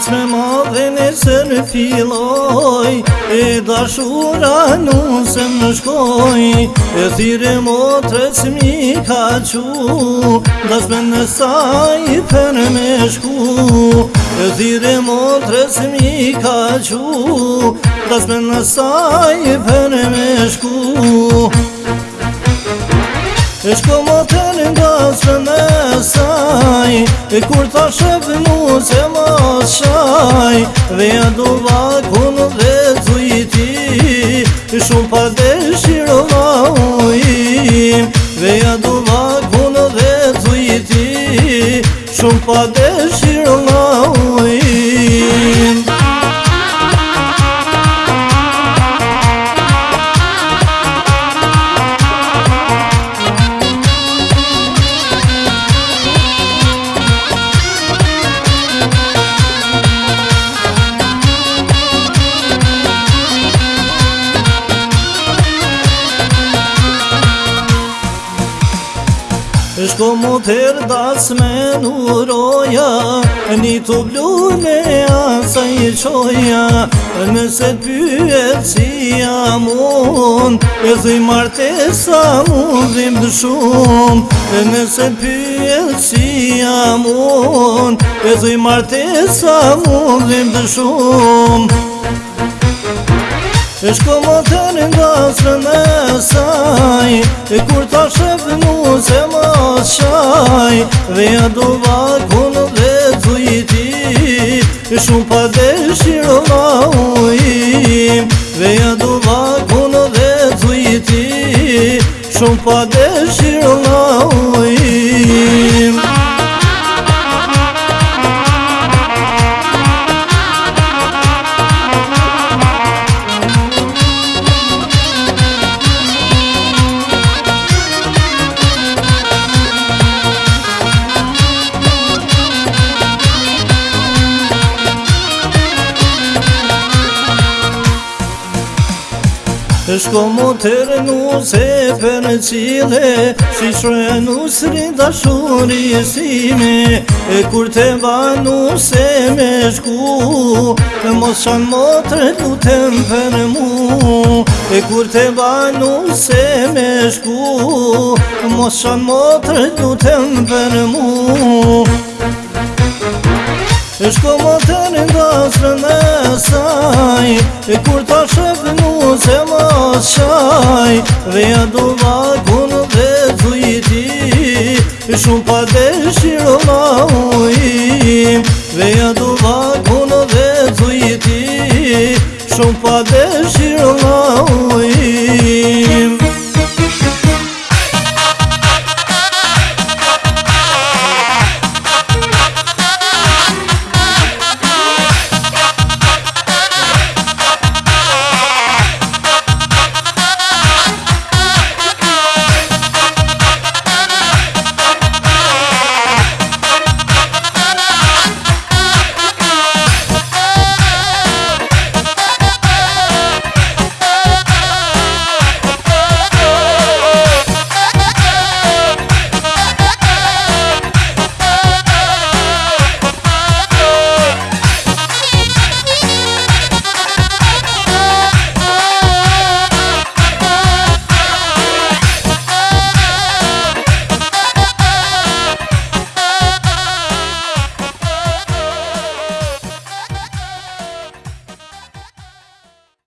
Mos me madhe nëse në filoj E dashura nu nëse më shkoj E thire motre që mi ka qu Da në saj për me shku E thire motre që mi ka qu Da në saj për me shku Se shko po më të në basë me saj E kur ta shëpë mu se më shaj Dhe e do vaku dhe të i ti shumë pa dhe shiro va ujim Dhe e do dhe të i ti Shumë pa dhe shiro ujim Shko më të das me nuroja Një të blu me asa i qoja Nëse të pyet si jam unë E dhe martesa mundim të shumë Nëse të pyet si jam unë E dhe martesa mundim të shumë Ishtë ku më të nga sërë me saj E kur ta shëpë mu se ma shaj Veja do vaku në vletë zu E shumë pa dhe shiro la ujim Veja do vaku në vletë zu i Shumë pa dhe shiro la ujim është më të rënu se për në cilë Si shrenu sri shuri e sime E kur të banu se me shku Të mos shanë motër të rënu të më për mu E kur të banu se me shku Të mos shanë motër të rënu të më për mu është më të një vazërën saj E kur ta shëpë mu se ma shaj Veja do vakon dhe zujti Shumë pa dhe shiro ma ujim Veja do vakon dhe zujti Shumë pa dhe shiro ma ujim